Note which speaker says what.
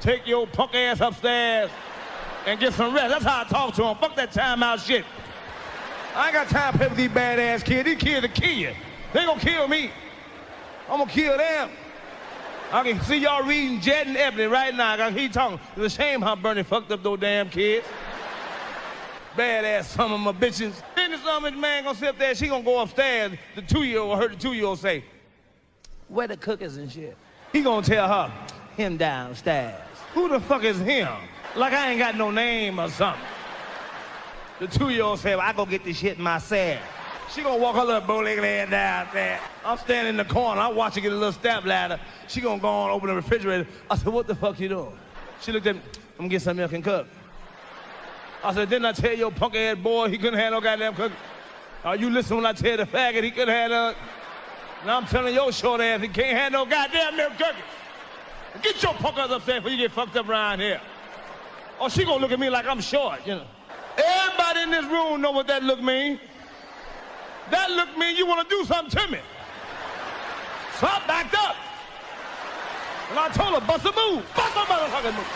Speaker 1: take your punk ass upstairs and get some rest. That's how I talk to him. Fuck that timeout shit. I ain't got time to play with these badass kids. These kids will kill you. They gonna kill me. I'm gonna kill them. I can see y'all reading Jet and Ebony right now. I can hear talking. It's a shame how Bernie fucked up those damn kids. Badass some of my bitches. Then this other man gonna sit up there, she gonna go upstairs. The two-year-old heard the two-year-old say, where the cookers and shit? He gonna tell her, him downstairs. Who the fuck is him? Like I ain't got no name or something. The two-year-old said, well, I go get this shit myself. She gonna walk her little bow-legged down there. I'm standing in the corner. I watch her get a little step ladder. She gonna go on open the refrigerator. I said, what the fuck you doing? She looked at me. I'm gonna get some milk and cook. I said, didn't I tell your punk ass boy he couldn't have no goddamn cook? Are you listening when I tell the faggot he couldn't have no? Now I'm telling your short ass he can't have no goddamn milk cookies. Get your punk ass upstairs before you get fucked up around here. Or she gonna look at me like I'm short, you know. Everybody in this room know what that look mean. That look mean you wanna do something to me. So I backed up. And I told her, bust a move. Bust a motherfucking move.